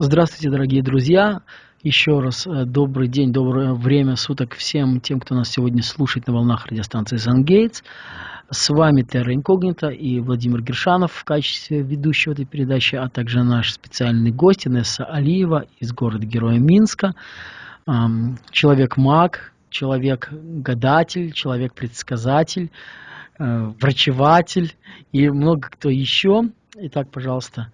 Здравствуйте, дорогие друзья! Еще раз э, добрый день, доброе время суток всем тем, кто нас сегодня слушает на волнах радиостанции «Зангейтс». С вами Терра Инкогнита и Владимир Гершанов в качестве ведущего этой передачи, а также наш специальный гость Инесса Алиева из города-героя Минска. Человек-маг, человек-гадатель, человек-предсказатель, э, врачеватель и много кто еще. Итак, пожалуйста,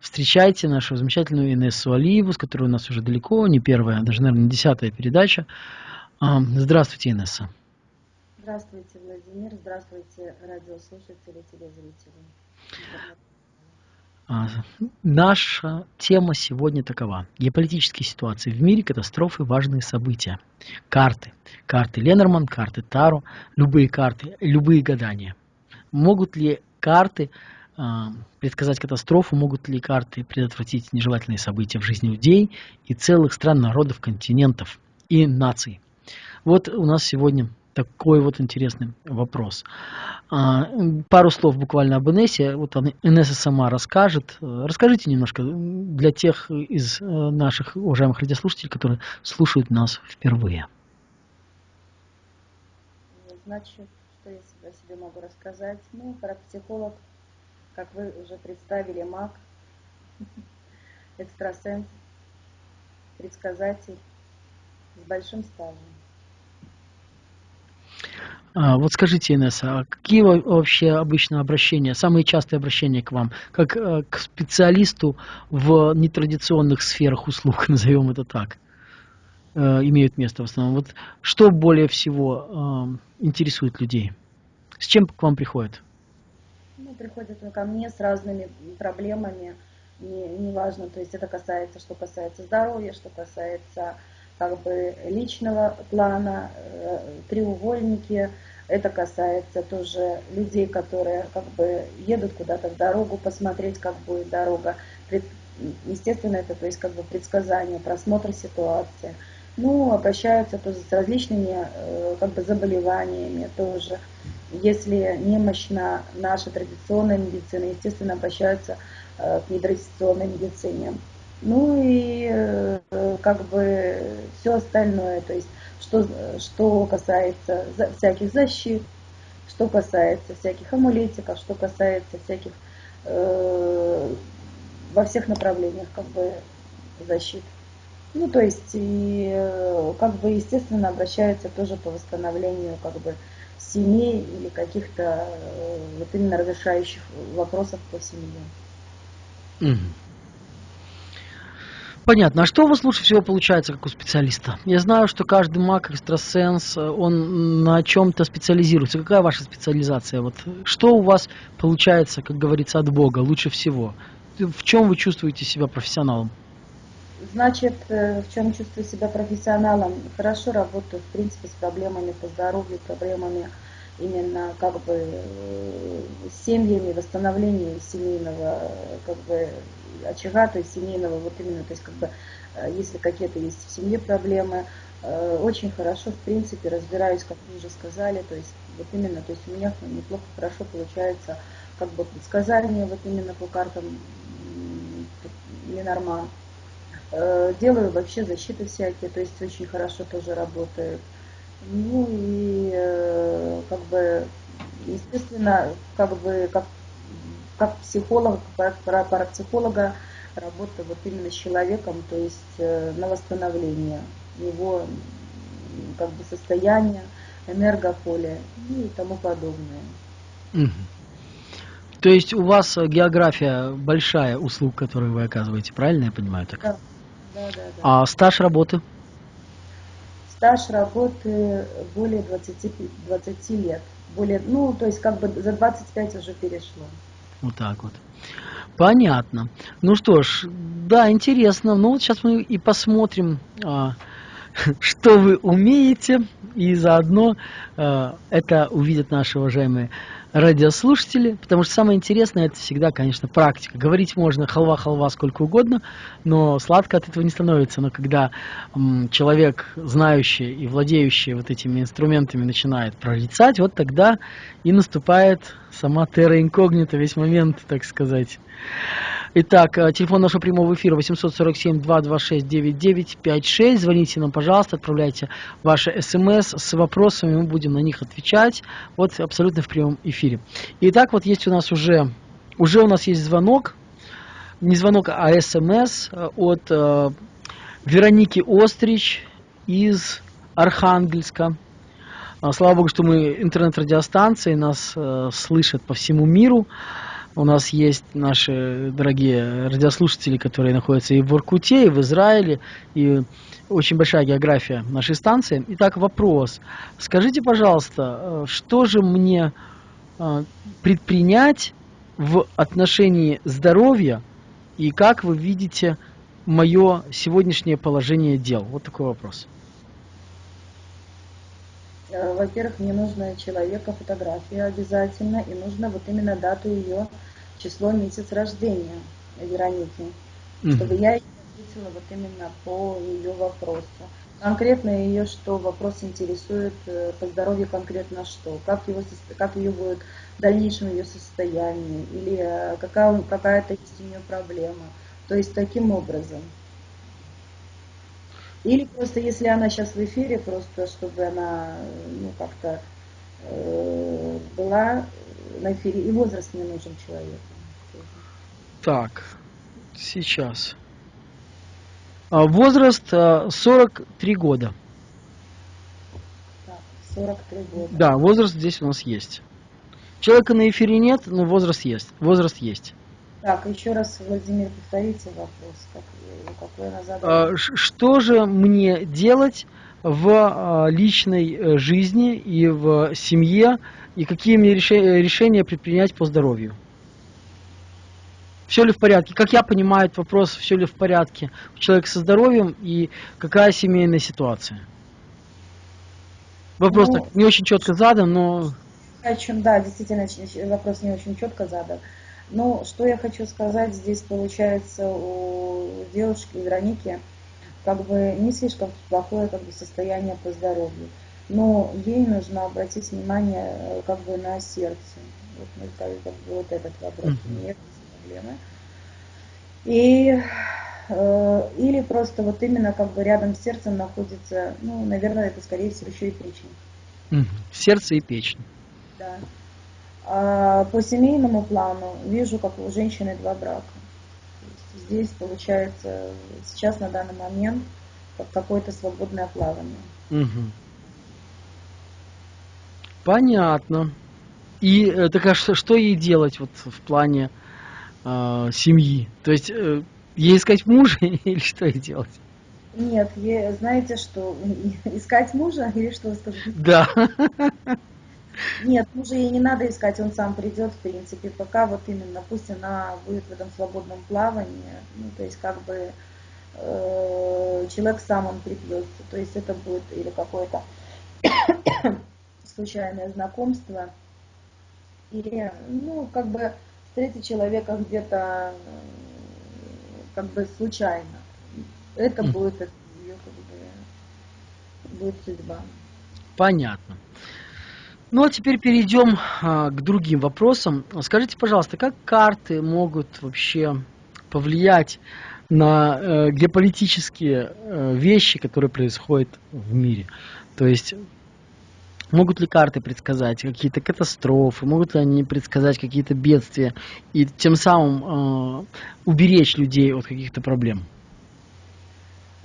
Встречайте нашу замечательную Инессу Алиеву, с которой у нас уже далеко, не первая, даже, наверное, десятая передача. Здравствуйте, Инесса. Здравствуйте, Владимир. Здравствуйте, радиослушатели, телезрители. А, наша тема сегодня такова. Геополитические ситуации в мире, катастрофы, важные события. Карты. Карты Ленорман, карты Таро, любые карты, любые гадания. Могут ли карты предсказать катастрофу, могут ли карты предотвратить нежелательные события в жизни людей и целых стран, народов, континентов и наций. Вот у нас сегодня такой вот интересный вопрос. А, пару слов буквально об Инессе. Вот Инесса сама расскажет. Расскажите немножко для тех из э, наших уважаемых радиослушателей, которые слушают нас впервые. Значит, что я о себе могу рассказать? Ну, как психолог как вы уже представили, маг, экстрасенс, предсказатель с большим стажем. А, вот скажите, Инесса, а какие вообще обычно обращения, самые частые обращения к вам, как э, к специалисту в нетрадиционных сферах услуг, назовем это так, э, имеют место в основном? Вот что более всего э, интересует людей? С чем к вам приходят? Ну, приходят ко мне с разными проблемами, не, неважно, то есть это касается, что касается здоровья, что касается как бы личного плана, э, треугольники, это касается тоже людей, которые как бы едут куда-то в дорогу, посмотреть, как будет дорога. Естественно, это то есть как бы предсказание, просмотр ситуации. Ну, обращаются тоже с различными э, как бы заболеваниями тоже. Если немощна наша традиционная медицина, естественно, обращаются э, к нетрадиционной медицине. Ну и э, как бы все остальное, то есть что, что касается всяких защит, что касается всяких амулетиков, что касается всяких э, во всех направлениях как бы защит. Ну, то есть, и, э, как бы, естественно, обращаются тоже по восстановлению, как бы, семей или каких-то э, вот именно разрешающих вопросов по семье. Понятно. А что у вас лучше всего получается, как у специалиста? Я знаю, что каждый маг, экстрасенс, он на чем-то специализируется. Какая ваша специализация? Вот что у вас получается, как говорится, от Бога лучше всего? В чем вы чувствуете себя профессионалом? Значит, э, в чем чувствую себя профессионалом? Хорошо работаю, в принципе, с проблемами по здоровью, проблемами именно как бы э, с семьями, восстановлением семейного как бы очага, то есть семейного, вот именно, то есть как бы э, если какие-то есть в семье проблемы, очень хорошо, в принципе, разбираюсь, как вы уже сказали, то есть вот именно, то есть у меня неплохо, хорошо получается как бы предсказание вот именно по картам Ленорман. Э, делаю вообще защиты всякие, то есть очень хорошо тоже работает. Ну и э, как бы, естественно, как бы как, как психолог, как парапсихолога работа вот именно с человеком, то есть э, на восстановление его как бы состояния, энергополя и тому подобное. То есть у вас география большая услуг, которые вы оказываете, правильно я понимаю так? Да. А стаж работы? Стаж работы более 20, 20 лет. Более, ну, то есть как бы за 25 уже перешло. Вот так вот. Понятно. Ну что ж, да, интересно. Ну вот сейчас мы и посмотрим, а, что вы умеете, и заодно а, это увидят наши уважаемые радиослушатели, потому что самое интересное это всегда, конечно, практика. Говорить можно халва-халва сколько угодно, но сладко от этого не становится. Но когда м, человек, знающий и владеющий вот этими инструментами, начинает прорицать, вот тогда и наступает сама терра инкогнита, весь момент, так сказать. Итак, э, телефон нашего прямого эфира 847-226-9956. Звоните нам, пожалуйста, отправляйте ваши смс с вопросами, мы будем на них отвечать. Вот абсолютно в прямом эфире. Итак, вот есть у нас уже, уже у нас есть звонок, не звонок, а смс от э, Вероники Острич из Архангельска. А, слава Богу, что мы интернет-радиостанции, нас э, слышат по всему миру. У нас есть наши дорогие радиослушатели, которые находятся и в Воркуте, и в Израиле, и очень большая география нашей станции. Итак, вопрос. Скажите, пожалуйста, э, что же мне э, предпринять в отношении здоровья и как вы видите мое сегодняшнее положение дел? Вот такой вопрос. Э, во-первых, мне нужно человека фотография обязательно, и нужно вот именно дату ее, число, месяц рождения Вероники, mm-hmm. чтобы я ответила вот именно по ее вопросу. Конкретно ее что, вопрос интересует, э, по здоровью конкретно что, как, его, как ее будет в дальнейшем ее состояние, или э, какая, какая-то есть у нее проблема. То есть таким образом. Или просто, если она сейчас в эфире, просто чтобы она ну, как-то э, была на эфире, и возраст не нужен человеку. Так, сейчас. А, возраст 43 а, года. Так, 43 года. Да, возраст здесь у нас есть. Человека на эфире нет, но возраст есть. Возраст есть. Так, еще раз, Владимир, повторите вопрос, как, какой она задала. А, что же мне делать в а, личной э, жизни и в семье, и какие мне решения предпринять по здоровью? Все ли в порядке? Как я понимаю этот вопрос, все ли в порядке у человека со здоровьем и какая семейная ситуация? Вопрос ну, так не очень четко задан, но... Да, действительно, вопрос не очень четко задан. Но что я хочу сказать, здесь получается у девушки Вероники как бы не слишком плохое как бы, состояние по здоровью. Но ей нужно обратить внимание э, как бы на сердце. Вот, ну, как, бы, вот этот вопрос. Нет проблемы. И э, или просто вот именно как бы рядом с сердцем находится, ну, наверное, это скорее всего еще и печень. Сердце и печень. Да. А по семейному плану вижу, как у женщины два брака. Здесь получается сейчас на данный момент как какое-то свободное плавание. Угу. Понятно. И э, так а что, что ей делать вот в плане э, семьи? То есть э, ей искать мужа или что ей делать? Нет, ей, знаете что, искать мужа или что вы сказали? Да. Нет, мужа ей не надо искать, он сам придет, в принципе, пока вот именно, пусть она будет в этом свободном плавании, ну, то есть как бы э, человек сам он припьется, то есть это будет или какое-то случайное знакомство, или, ну, как бы встретить человека где-то как бы случайно. Это будет ее как бы будет судьба. Понятно. Ну а теперь перейдем а, к другим вопросам. Скажите, пожалуйста, как карты могут вообще повлиять на э, геополитические э, вещи, которые происходят в мире? То есть могут ли карты предсказать какие-то катастрофы, могут ли они предсказать какие-то бедствия и тем самым э, уберечь людей от каких-то проблем?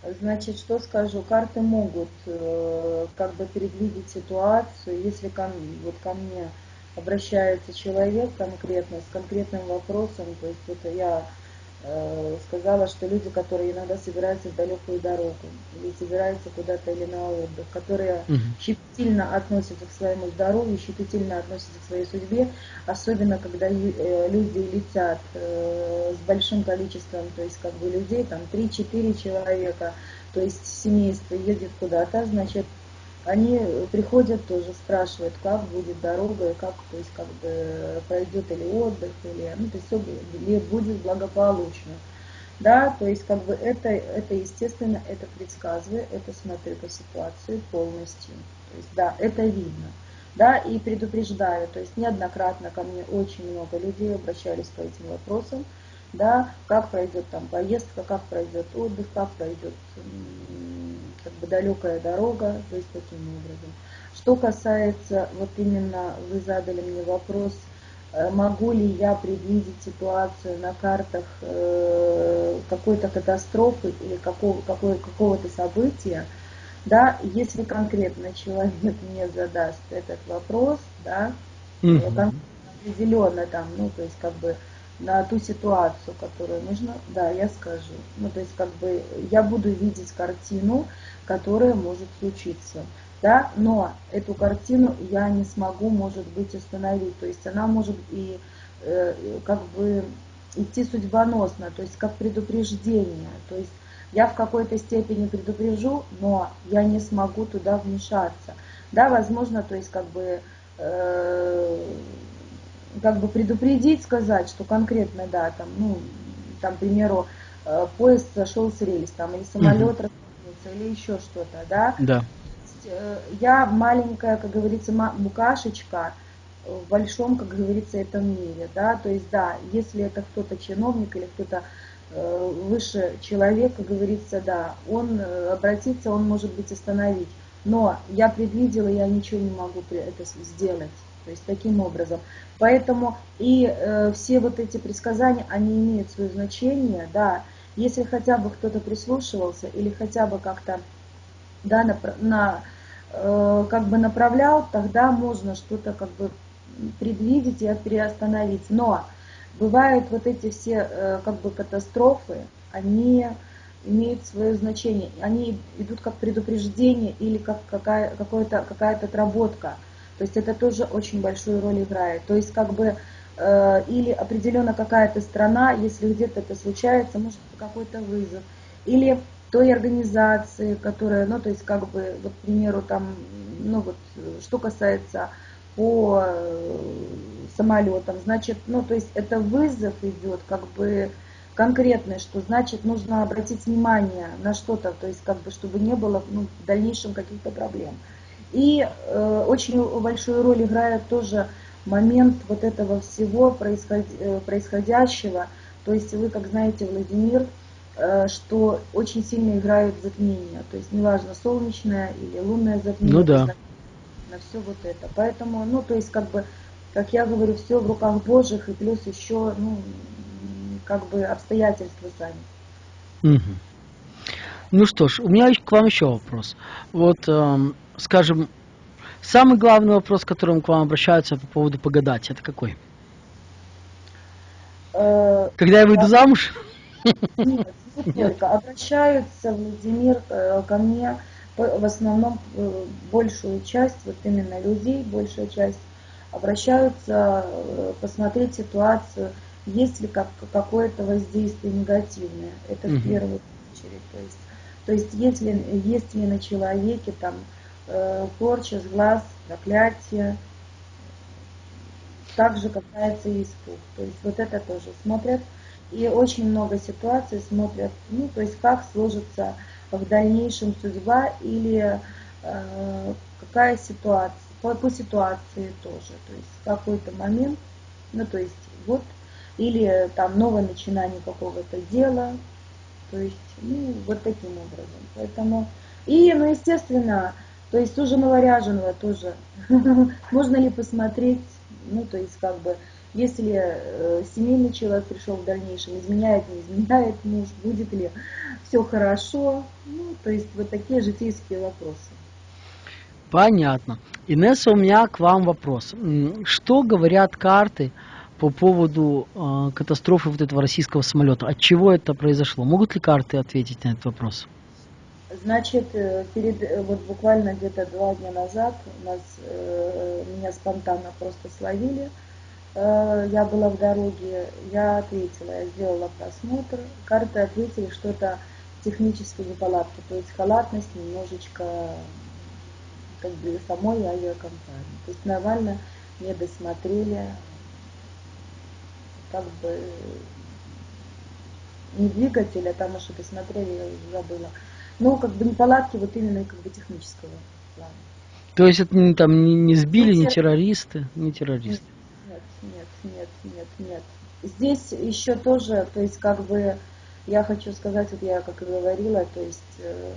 Значит, что скажу, карты могут э, как бы предвидеть ситуацию, если ко, вот ко мне обращается человек конкретно, с конкретным вопросом, то есть это я сказала, что люди, которые иногда собираются в далекую дорогу или собираются куда-то или на отдых, которые угу. щепетильно относятся к своему здоровью, щепетильно относятся к своей судьбе, особенно когда э, люди летят э, с большим количеством, то есть как бы людей, там 3-4 человека, то есть семейство едет куда-то, значит, они приходят тоже, спрашивают, как будет дорога, как, то есть, как бы пройдет или отдых, или, ну, то есть, все ли будет благополучно. Да, то есть, как бы это, это естественно, это предсказываю, это смотрю по ситуации полностью. То есть, да, это видно. Да, и предупреждаю, то есть неоднократно ко мне очень много людей обращались по этим вопросам, да, как пройдет там поездка, как пройдет отдых, как пройдет как бы далекая дорога, то есть таким образом. Что касается, вот именно вы задали мне вопрос, э, могу ли я предвидеть ситуацию на картах э, какой-то катастрофы или какого, какого, какого-то события, да, если конкретно человек мне задаст этот вопрос, да, mm-hmm. определенно там, ну, то есть как бы на ту ситуацию, которую нужно, да, я скажу. Ну, то есть как бы я буду видеть картину, которая может случиться да, но эту картину я не смогу, может быть, остановить, то есть она может и э, как бы идти судьбоносно, то есть как предупреждение, то есть я в какой-то степени предупрежу, но я не смогу туда вмешаться, да, возможно, то есть как бы э, как бы предупредить, сказать, что конкретно, да, там, ну, там, к примеру, э, поезд сошел с рельс, там, или самолет угу. или еще что-то, да, да. Э, я маленькая, как говорится, букашечка в большом, как говорится, этом мире, да, то есть, да, если это кто-то чиновник или кто-то э, выше человек, как говорится, да, он обратится, он может быть остановить, но я предвидела, я ничего не могу это сделать, то есть таким образом. Поэтому и э, все вот эти предсказания, они имеют свое значение, да, если хотя бы кто-то прислушивался или хотя бы как-то да, на, на э, как бы направлял, тогда можно что-то как бы предвидеть и приостановить. Но бывают вот эти все э, как бы катастрофы, они имеют свое значение. Они идут как предупреждение или как какая, какая-то какая отработка. То есть это тоже очень большую роль играет. То есть как бы э, или определенно какая-то страна, если где-то это случается, может какой-то вызов. Или той организации, которая, ну, то есть, как бы, вот, к примеру, там, ну, вот, что касается по э, самолетам, значит, ну, то есть, это вызов идет, как бы, конкретный, что значит нужно обратить внимание на что-то, то есть как бы чтобы не было ну, в дальнейшем каких-то проблем. И э, очень большую роль играет тоже момент вот этого всего происход... Э, происходящего. То есть вы, как знаете, Владимир, Э, что очень сильно играют затмения. То есть неважно, солнечное или лунное затмение. Ну да. На все вот это. Поэтому, ну, то есть, как бы, как я говорю, все в руках Божьих, и плюс еще, ну, как бы обстоятельства сами. Угу. Ну что ж, у меня к вам еще вопрос. Вот, эм, скажем, самый главный вопрос, которым к вам обращаются по поводу погадать, это какой? Э, Когда я выйду замуж? Нет, только. Обращаются, Владимир, э, ко мне в основном э, большую часть, вот именно людей, большая часть, обращаются посмотреть ситуацию, есть ли как, какое-то воздействие негативное. Это в первую очередь. То есть, то есть если есть ли на человеке там порча с глаз, проклятие, также касается и испуг. То есть вот это тоже смотрят. И очень много ситуаций смотрят, ну, то есть как сложится в дальнейшем судьба или э, какая ситуация, по, по ситуации тоже. То есть какой-то момент, ну, то есть вот, или там новое начинание какого-то дела, то есть, ну, вот таким образом. Поэтому, и, ну, естественно, то есть уже новоряженного тоже, можно ли посмотреть, ну, то есть как бы, если э, семейный человек пришел в дальнейшем, изменяет, не изменяет муж, будет ли все хорошо, ну, то есть вот такие житейские вопросы. Понятно. Инесса, у меня к вам вопрос. Что говорят карты по поводу э, катастрофы вот этого российского самолета? От чего это произошло? Могут ли карты ответить на этот вопрос? Значит, э, перед, э, вот буквально где-то два дня назад нас, э, меня спонтанно просто словили я была в дороге, я ответила, я сделала просмотр, карты ответили, что это технические неполадки, то есть халатность немножечко как бы самой авиакомпании. То есть нормально не досмотрели, как бы не двигатель, а там что досмотрели, я уже забыла. Но как бы неполадки вот именно как бы технического плана. То есть это не, там не, не сбили, не террористы, не террористы нет, нет, нет, нет. здесь еще тоже, то есть как бы я хочу сказать, вот я как и говорила, то есть э,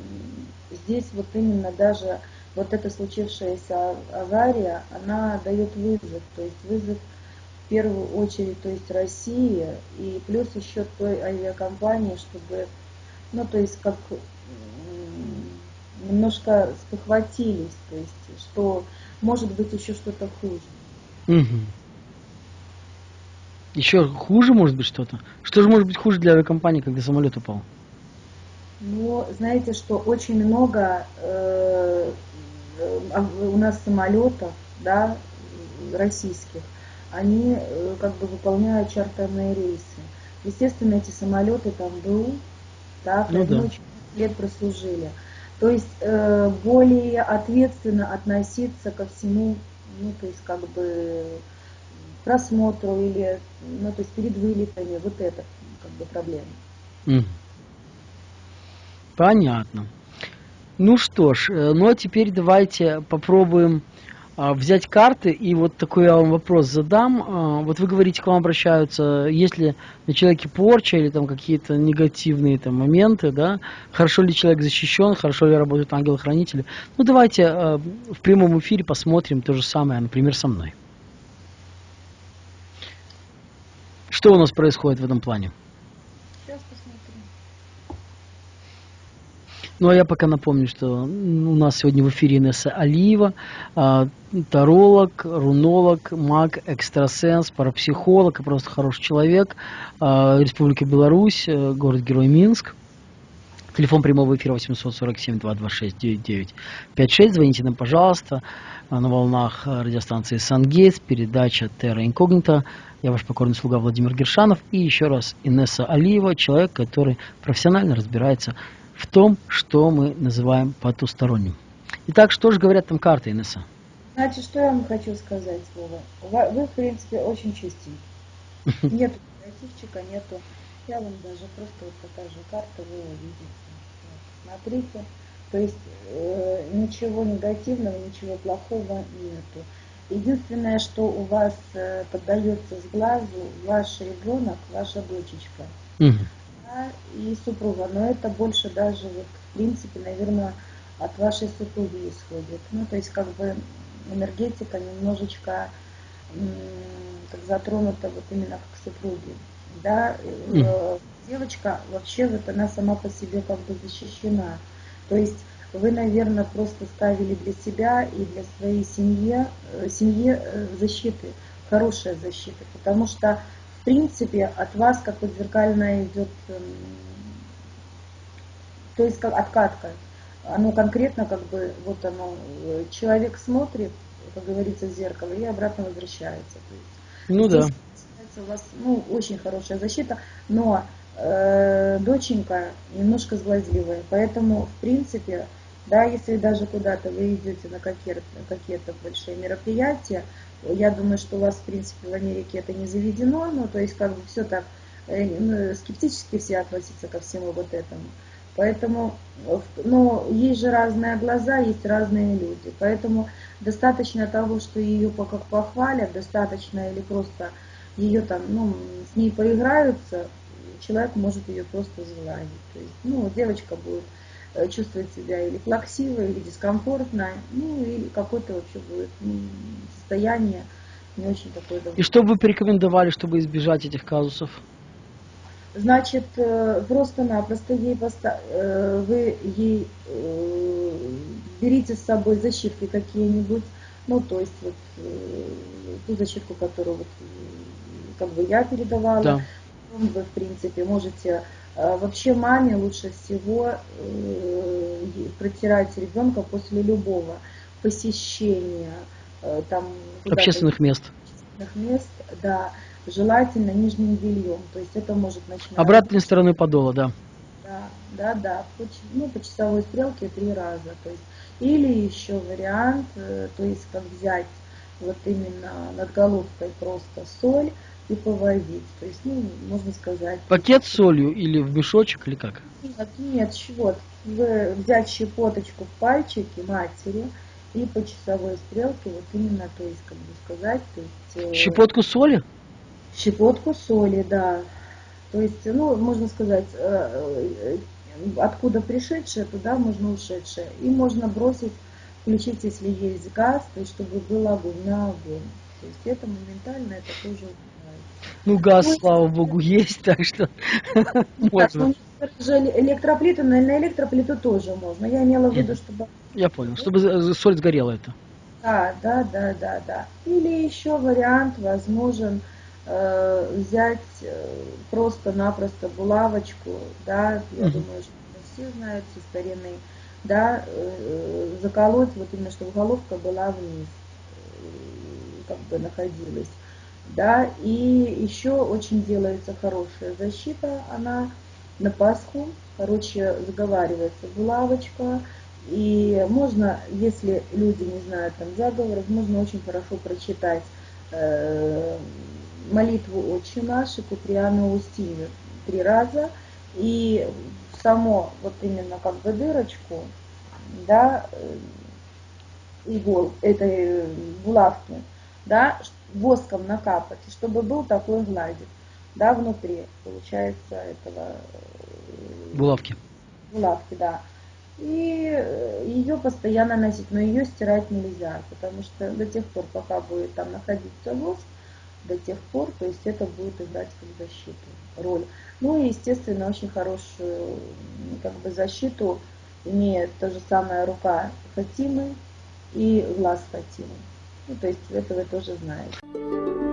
здесь вот именно даже вот эта случившаяся авария, она дает вызов, то есть вызов в первую очередь, то есть России, и плюс еще той авиакомпании, чтобы, ну, то есть как немножко спохватились, то есть, что может быть еще что-то хуже. Угу. Еще хуже может быть что-то? Что же может быть хуже для авиакомпании, когда самолет упал? Ну, знаете, что очень много э, э, у нас самолетов, да, российских, они э, как бы выполняют чартерные рейсы. Естественно, эти самолеты там был, так, ну, да. очень лет прослужили. То есть э, более ответственно относиться ко всему, ну, то есть как бы просмотру или, ну, то есть перед вылетами, вот это как бы проблема. Понятно. Ну что ж, э, ну а теперь давайте попробуем взять карты, и вот такой я вам вопрос задам. А, вот вы говорите, к вам обращаются, если на человеке порча или там какие-то негативные там моменты, да, хорошо ли человек защищен, хорошо ли работают ангелы-хранители. Ну давайте а, в прямом эфире посмотрим то же самое, например, со мной. Что у нас происходит в этом плане? Ну а я пока напомню, что у нас сегодня в эфире Инесса Алиева, а, таролог, рунолог, маг, экстрасенс, парапсихолог и просто хороший человек а, Республики Беларусь, э, город-герой Минск. Телефон прямого эфира 847-226-9956. Звоните нам, пожалуйста, на волнах радиостанции Сангейтс, передача Терра Инкогнита. Я ваш покорный слуга Владимир Гершанов. И еще раз Инесса Алиева, человек, который профессионально разбирается в том, что мы называем потусторонним. Итак, что же говорят там карты, Инесса? Значит, что я вам хочу сказать, Вова? Вы, в принципе, очень чистенький. Нету негативчика, нету. Я вам даже просто вот покажу карту, вы увидите. Смотрите. То есть э, ничего негативного, ничего плохого нету. Единственное, что у вас э, поддается с глазу, ваш ребенок, ваша дочечка. Угу и супруга, но это больше даже, вот, в принципе, наверное, от вашей супруги исходит. Ну, то есть, как бы, энергетика немножечко как затронута вот именно как супруги. Да, mm. Девочка вообще вот она сама по себе как бы защищена. То есть вы, наверное, просто ставили для себя и для своей семьи, э, семьи э, защиты, хорошая защита, потому что в принципе, от вас как вот зеркальная идет, эм, то есть как откатка. Оно конкретно как бы, вот оно, э, человек смотрит, как говорится, в зеркало и обратно возвращается. То есть, ну здесь, да. У вас ну, очень хорошая защита, но э, доченька немножко злозливая, поэтому, в принципе, да, если даже куда-то вы идете на какие-то какие большие мероприятия, я думаю, что у вас, в принципе, в Америке это не заведено, но то есть как бы все так э, ну, скептически все относятся ко всему вот этому. Поэтому, ну, есть же разные глаза, есть разные люди. Поэтому достаточно того, что ее как похвалят, достаточно или просто ее там, ну, с ней поиграются, человек может ее просто сгладить. То есть, ну, девочка будет Э, чувствовать себя или плаксиво, или дискомфортно, ну или какое-то вообще будет ну, состояние не очень такое. И что бы вы порекомендовали, чтобы избежать этих казусов? Значит, э, просто-напросто ей поста... Э, вы ей берите с собой защитки какие-нибудь, ну то есть вот ту защитку, которую вот как бы я передавала, да. Вы в принципе можете а вообще маме лучше всего э, протирать ребенка после любого посещения э, там общественных мест. Общественных мест, да, желательно нижним бельем, то есть это может начинать. Обратной стороны подола, да. Да, да, да, по, ну, по часовой стрелке три раза, то есть или еще вариант, э, то есть как взять вот именно над головкой просто соль, и повозить. То есть, ну, можно сказать. Пакет с солью или в мешочек, или как? Нет, нет, вот, взять щепоточку в пальчики матери и по часовой стрелке, вот именно, то есть, как бы сказать, то есть... Э, Щепотку соли? Щепотку соли, да. То есть, ну, можно сказать, э, э, откуда пришедшее, туда можно ушедшее. И можно бросить, включить, если есть газ, то есть, чтобы был огонь на огонь. То есть это моментально, это тоже ну, газ, ну, слава богу, есть, так что можно. Ну, электроплиты, на электроплиту тоже можно. Я имела в виду, чтобы... Я понял, чтобы соль сгорела это. Да, да, да, да, да. Или еще вариант возможен э, взять э, просто-напросто булавочку, да, я думаю, что все знают, все старинные, да, э, заколоть, вот именно, чтобы головка была вниз, как бы находилась да, и еще очень делается хорошая защита, она на Пасху, короче, заговаривается булавочка, и можно, если люди не знают там заговоров, можно очень хорошо прочитать э, молитву «Отче наш» и Куприану Устинью три раза, и само вот именно как бы дырочку, да, э, игол этой булавки, да, воском накапать, чтобы был такой гладик, да, внутри, получается, этого... Э, булавки. Булавки, да. И э, ее постоянно носить, но ее стирать нельзя, потому что до тех пор, пока будет там находиться воск, до тех пор, то есть это будет играть как защиту, роль. Ну и, естественно, очень хорошую как бы защиту имеет та же самая рука Фатимы и глаз Фатимы. Ну, то есть это вы тоже знаете.